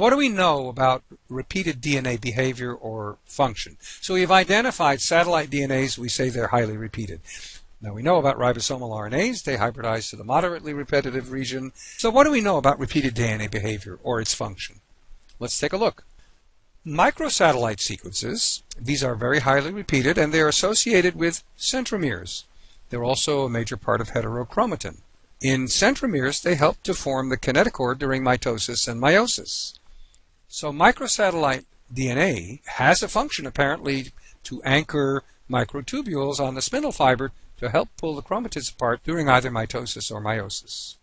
What do we know about repeated DNA behavior or function? So we've identified satellite DNAs, we say they're highly repeated. Now we know about ribosomal RNAs, they hybridize to the moderately repetitive region. So what do we know about repeated DNA behavior or its function? Let's take a look. Microsatellite sequences, these are very highly repeated and they're associated with centromeres. They're also a major part of heterochromatin. In centromeres, they help to form the kinetochore during mitosis and meiosis. So microsatellite DNA has a function apparently to anchor microtubules on the spindle fiber to help pull the chromatids apart during either mitosis or meiosis.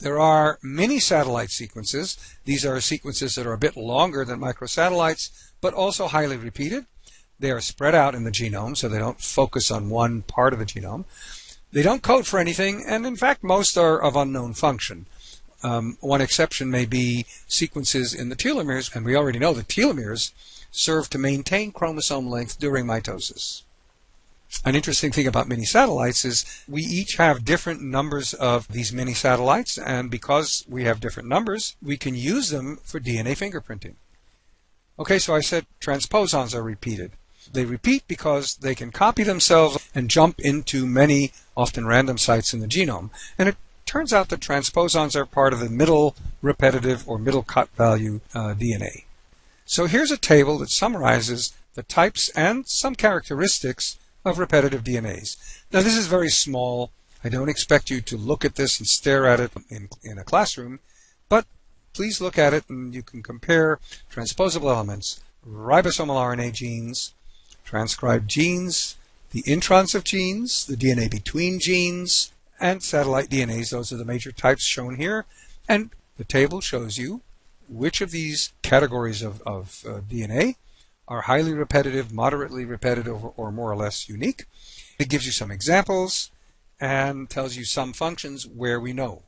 There are mini satellite sequences. These are sequences that are a bit longer than microsatellites, but also highly repeated. They are spread out in the genome, so they don't focus on one part of the genome. They don't code for anything, and in fact, most are of unknown function. Um, one exception may be sequences in the telomeres, and we already know that telomeres serve to maintain chromosome length during mitosis. An interesting thing about mini satellites is we each have different numbers of these mini satellites, and because we have different numbers, we can use them for DNA fingerprinting. Okay, so I said transposons are repeated. They repeat because they can copy themselves and jump into many, often random sites in the genome. And it turns out that transposons are part of the middle repetitive or middle Cot value uh, DNA. So here's a table that summarizes the types and some characteristics of repetitive DNAs. Now this is very small. I don't expect you to look at this and stare at it in, in a classroom, but please look at it and you can compare transposable elements, ribosomal RNA genes, transcribed genes, the introns of genes, the DNA between genes, and satellite DNAs. Those are the major types shown here. And the table shows you which of these categories of, of uh, DNA are highly repetitive, moderately repetitive, or more or less unique. It gives you some examples and tells you some functions where we know